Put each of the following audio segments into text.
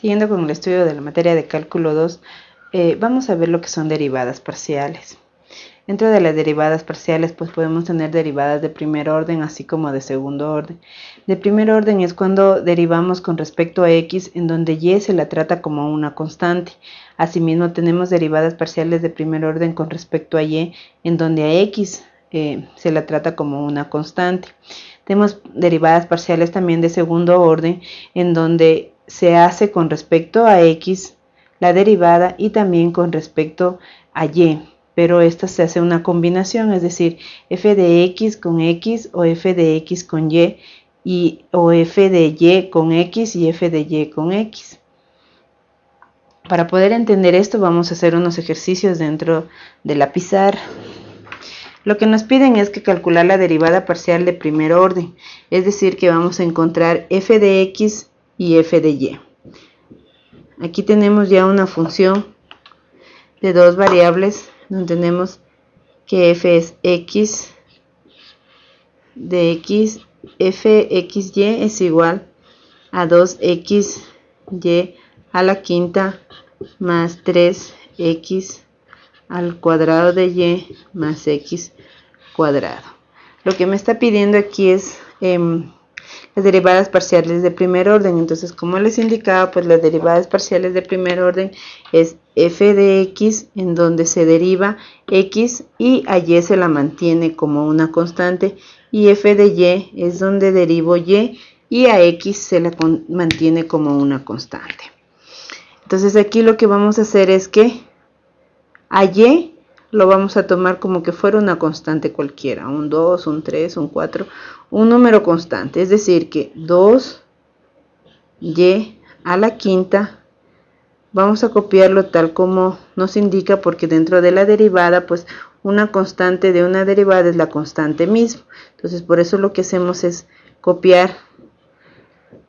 Siguiendo con el estudio de la materia de cálculo 2, eh, vamos a ver lo que son derivadas parciales. Dentro de las derivadas parciales, pues podemos tener derivadas de primer orden, así como de segundo orden. De primer orden es cuando derivamos con respecto a x, en donde y se la trata como una constante. Asimismo, tenemos derivadas parciales de primer orden con respecto a y, en donde a x eh, se la trata como una constante. Tenemos derivadas parciales también de segundo orden, en donde se hace con respecto a x la derivada y también con respecto a y, pero esta se hace una combinación, es decir, f de x con x o f de x con y, y o f de y con x y f de y con x. Para poder entender esto vamos a hacer unos ejercicios dentro de la pizarra. Lo que nos piden es que calcular la derivada parcial de primer orden, es decir, que vamos a encontrar f de x y f de y. Aquí tenemos ya una función de dos variables, donde tenemos que f es x de x, fxy es igual a 2xy a la quinta más 3x al cuadrado de y más x cuadrado. Lo que me está pidiendo aquí es em, las derivadas parciales de primer orden. Entonces, como les indicaba, pues las derivadas parciales de primer orden es f de x, en donde se deriva x y a y se la mantiene como una constante, y f de y es donde derivo y y a x se la mantiene como una constante. Entonces aquí lo que vamos a hacer es que a y lo vamos a tomar como que fuera una constante cualquiera, un 2, un 3, un 4, un número constante, es decir que 2y a la quinta vamos a copiarlo tal como nos indica porque dentro de la derivada pues una constante de una derivada es la constante misma entonces por eso lo que hacemos es copiar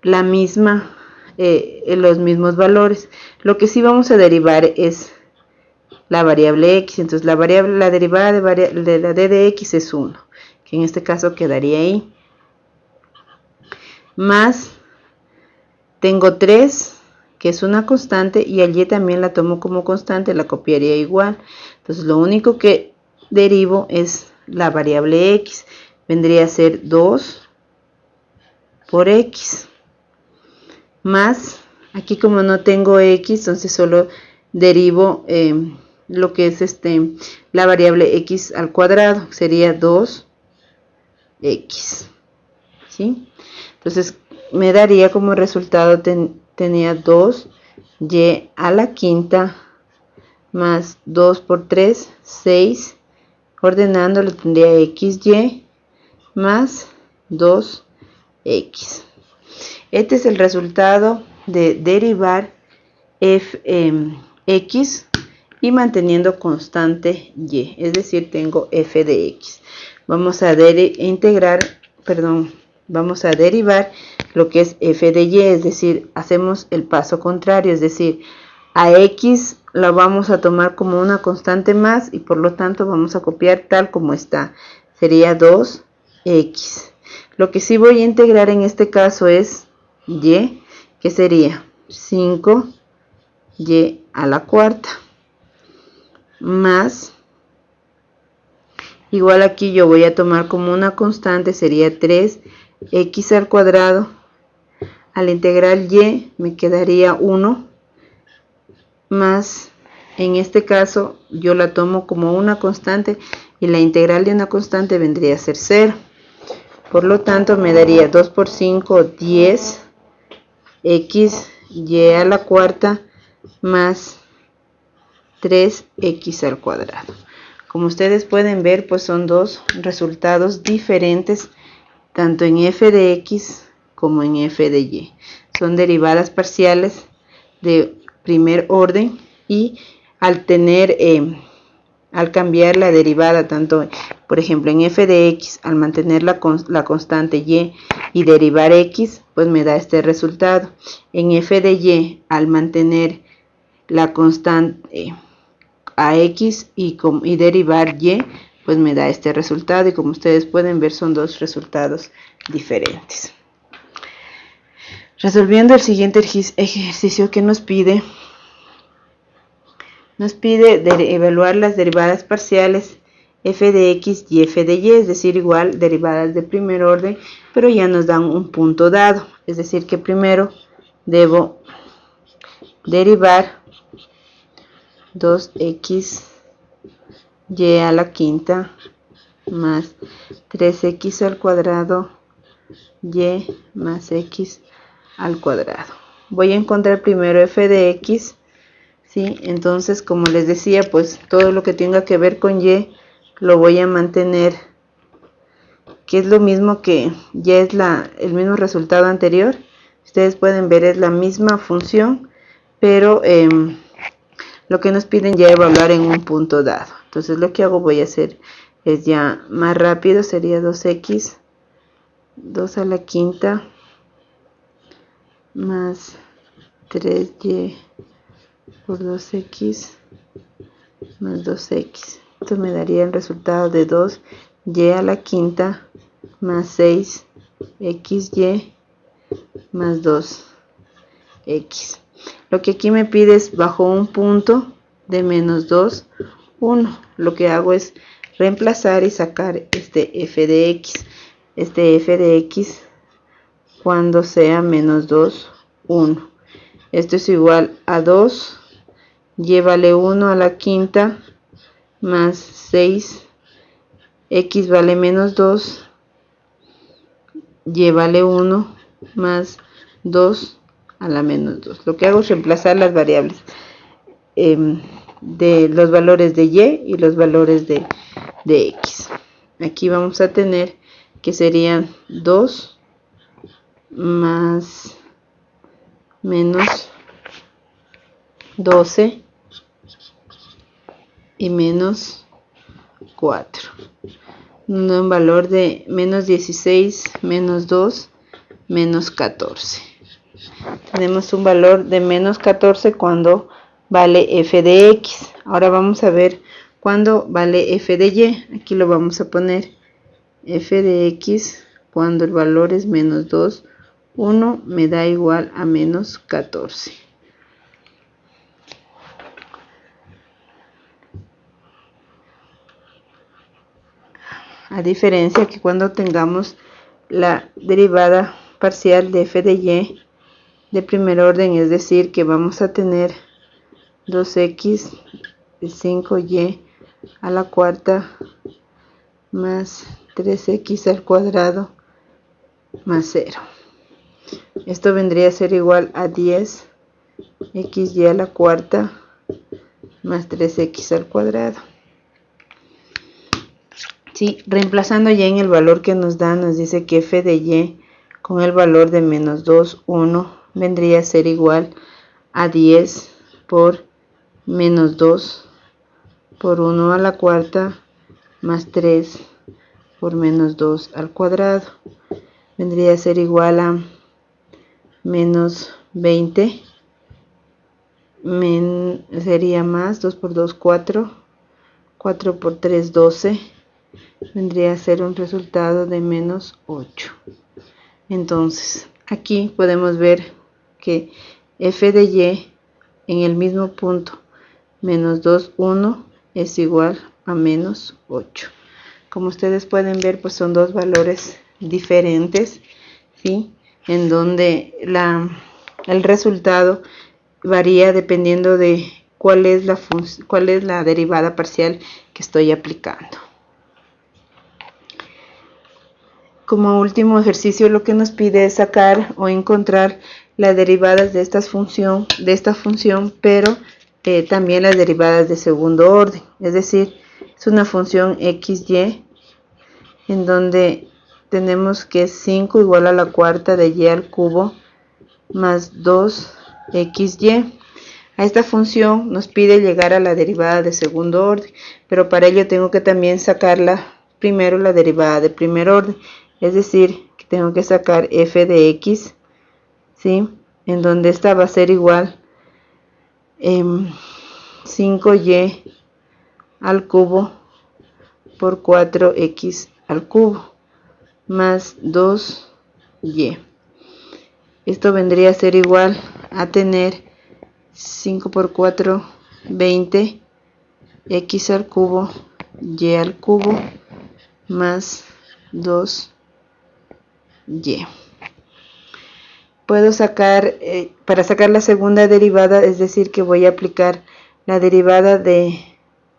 la misma eh, los mismos valores. Lo que sí vamos a derivar es la variable x. Entonces la variable, la derivada de, la d de x es 1, que en este caso quedaría ahí. Más, tengo 3, que es una constante, y al y también la tomo como constante, la copiaría igual. Entonces lo único que derivo es la variable x. Vendría a ser 2 por x. Más, aquí como no tengo x, entonces solo derivo... Eh, lo que es este la variable x al cuadrado sería 2x ¿sí? entonces me daría como resultado tenía 2y a la quinta más 2 por 3 6 ordenándolo tendría xy más 2x este es el resultado de derivar f, em, x y manteniendo constante y, es decir, tengo f de x. Vamos a integrar, perdón, vamos a derivar lo que es f de y, es decir, hacemos el paso contrario, es decir, a x la vamos a tomar como una constante más y por lo tanto vamos a copiar tal como está. Sería 2x. Lo que sí voy a integrar en este caso es y, que sería 5y a la cuarta. Más igual aquí yo voy a tomar como una constante sería 3x al cuadrado. Al integral y me quedaría 1 más en este caso yo la tomo como una constante y la integral de una constante vendría a ser 0 por lo tanto me daría 2 por 5 10 x y a la cuarta más 3x al cuadrado. Como ustedes pueden ver, pues son dos resultados diferentes, tanto en f de x como en f de y. Son derivadas parciales de primer orden y al tener, eh, al cambiar la derivada, tanto, por ejemplo, en f de x, al mantener la, la constante y y derivar x, pues me da este resultado. En f de y, al mantener la constante a x y, y derivar y, pues me da este resultado y como ustedes pueden ver son dos resultados diferentes. Resolviendo el siguiente ejercicio que nos pide, nos pide evaluar las derivadas parciales f de x y f de y, es decir, igual derivadas de primer orden, pero ya nos dan un punto dado, es decir, que primero debo derivar 2x y a la quinta más 3x al cuadrado y más x al cuadrado. Voy a encontrar primero f de x, ¿sí? Entonces, como les decía, pues todo lo que tenga que ver con y lo voy a mantener, que es lo mismo que ya es la, el mismo resultado anterior. Ustedes pueden ver, es la misma función, pero em, lo que nos piden ya evaluar en un punto dado. Entonces, lo que hago voy a hacer es ya más rápido, sería 2x, 2 a la quinta, más 3y por 2x más 2x. Esto me daría el resultado de 2y a la quinta más 6xy más 2x. Lo que aquí me pide es bajo un punto de menos 2, 1. Lo que hago es reemplazar y sacar este f de x. Este f de x cuando sea menos 2, 1. Esto es igual a 2, llévale 1 a la quinta, más 6, x vale menos 2, llévale 1, más 2 a la menos 2. Lo que hago es reemplazar las variables eh, de los valores de y y los valores de, de x. Aquí vamos a tener que serían 2 más menos 12 y menos 4 un valor de menos 16 menos 2 menos 14 tenemos un valor de menos 14 cuando vale f de x. Ahora vamos a ver cuando vale f de y. Aquí lo vamos a poner. F de x cuando el valor es menos 2 1 me da igual a menos 14. A diferencia que cuando tengamos la derivada parcial de f de y de primer orden, es decir, que vamos a tener 2x de 5y a la cuarta más 3x al cuadrado más 0. Esto vendría a ser igual a 10 xy a la cuarta más 3x al cuadrado. Sí, reemplazando ya en el valor que nos da, nos dice que f de y con el valor de menos 2, 1, vendría a ser igual a 10 por menos 2 por 1 a la cuarta más 3 por menos 2 al cuadrado. Vendría a ser igual a menos 20 sería más 2 por 2 4 4 por 3 12 vendría a ser un resultado de menos 8 entonces aquí podemos ver que f de y en el mismo punto menos 2 1 es igual a menos 8 como ustedes pueden ver pues son dos valores diferentes ¿sí? en donde la, el resultado varía dependiendo de cuál es, la cuál es la derivada parcial que estoy aplicando. Como último ejercicio lo que nos pide es sacar o encontrar las derivadas de, esta función, de esta función, pero eh, también las derivadas de segundo orden. Es decir, es una función xy en donde tenemos que 5 igual a la cuarta de y al cubo más 2xy. A esta función nos pide llegar a la derivada de segundo orden, pero para ello tengo que también sacarla primero la derivada de primer orden, es decir, que tengo que sacar f de x, ¿sí? en donde esta va a ser igual eh, 5y al cubo por 4x al cubo más 2y. esto vendría a ser igual a tener 5 por 4 20 x al cubo y al cubo más 2 y puedo sacar eh, para sacar la segunda derivada es decir que voy a aplicar la derivada de,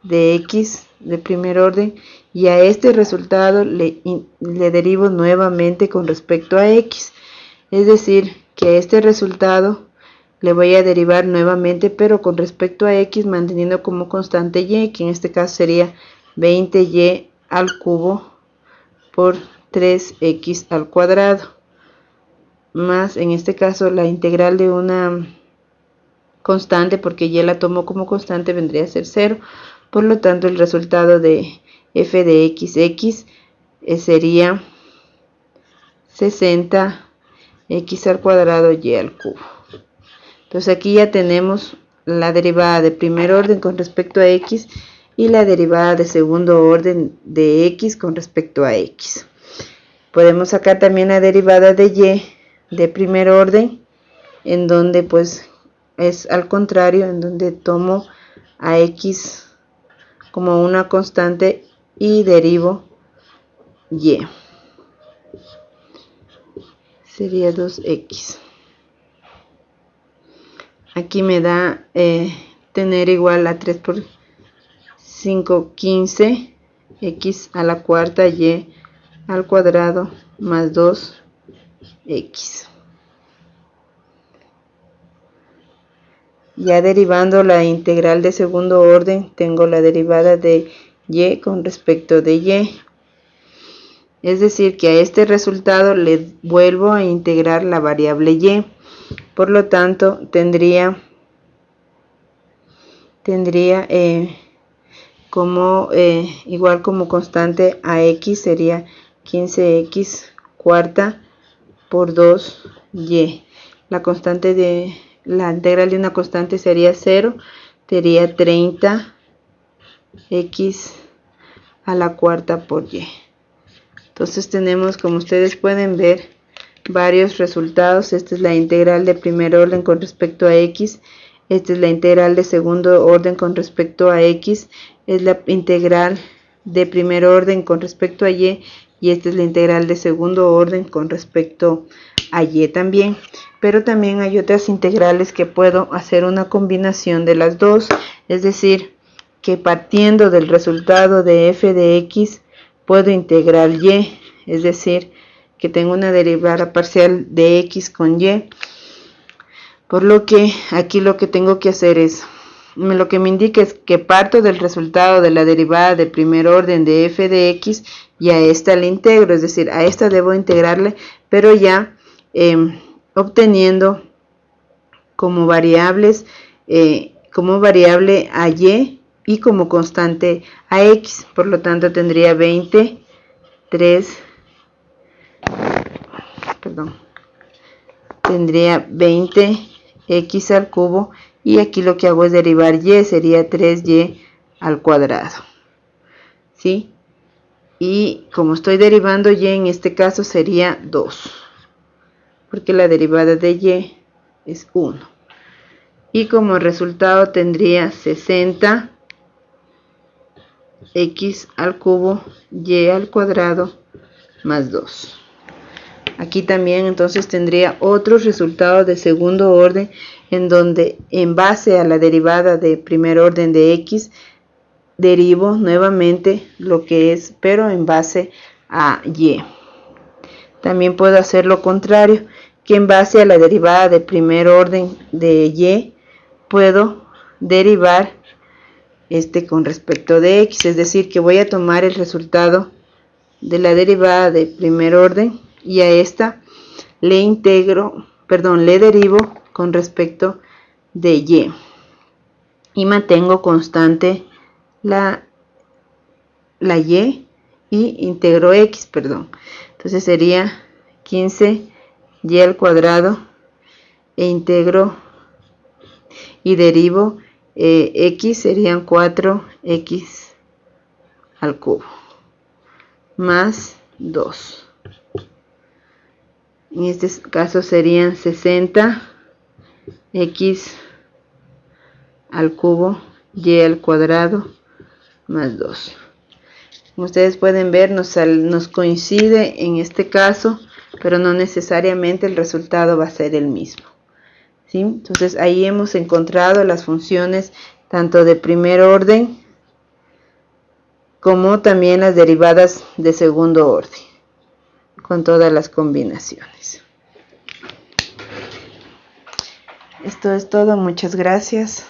de x de primer orden y a este resultado le, le derivo nuevamente con respecto a x. Es decir que a este resultado le voy a derivar nuevamente pero con respecto a x manteniendo como constante y que en este caso sería 20y al cubo por 3x al cuadrado más en este caso la integral de una constante porque y la tomo como constante vendría a ser 0 por lo tanto el resultado de f de x x eh, sería 60 x al cuadrado y al cubo entonces aquí ya tenemos la derivada de primer orden con respecto a x y la derivada de segundo orden de x con respecto a x. Podemos sacar también la derivada de y de primer orden en donde pues es al contrario, en donde tomo a x como una constante y derivo y. Sería 2x aquí me da eh, tener igual a 3 por 5 15 x a la cuarta y al cuadrado más 2 x. Ya derivando la integral de segundo orden tengo la derivada de y con respecto de y. Es decir que a este resultado le vuelvo a integrar la variable y. Por lo tanto, tendría, tendría eh, como eh, igual como constante a x sería 15x cuarta por 2y. La constante de la integral de una constante sería 0, sería 30 x a la cuarta por y. Entonces tenemos, como ustedes pueden ver, varios resultados. Esta es la integral de primer orden con respecto a x. Esta es la integral de segundo orden con respecto a x. Es la integral de primer orden con respecto a y. Y esta es la integral de segundo orden con respecto a y también. Pero también hay otras integrales que puedo hacer una combinación de las dos. Es decir, que partiendo del resultado de f de x puedo integrar y. Es decir, que tengo una derivada parcial de x con y. Por lo que aquí lo que tengo que hacer es, lo que me indica es que parto del resultado de la derivada de primer orden de f de x y a esta le integro, es decir, a esta debo integrarle, pero ya em, obteniendo como variables, eh, como variable a y y como constante a x, por lo tanto tendría 20, 3, perdón, tendría 20x al cubo y aquí lo que hago es derivar y, sería 3y al cuadrado. ¿Sí? Y como estoy derivando y en este caso sería 2, porque la derivada de y es 1. Y como resultado tendría 60 x al cubo y al cuadrado más 2. Aquí también entonces tendría otro resultado de segundo orden en donde en base a la derivada de primer orden de x derivo nuevamente lo que es pero en base a y. También puedo hacer lo contrario que en base a la derivada de primer orden de y puedo derivar este con respecto de x, es decir que voy a tomar el resultado de la derivada de primer orden y a esta le integro, perdón, le derivo con respecto de y y mantengo constante la, la y y integro x, perdón. Entonces sería 15 y al cuadrado e integro y derivo eh, x serían 4x al cubo más 2 En este caso serían 60 x al cubo y al cuadrado más 2. Como ustedes pueden ver, nos, nos coincide en este caso, pero no necesariamente el resultado va a ser el mismo. ¿sí? Entonces ahí hemos encontrado las funciones tanto de primer orden como también las derivadas de segundo orden con todas las combinaciones. Esto es todo, muchas gracias.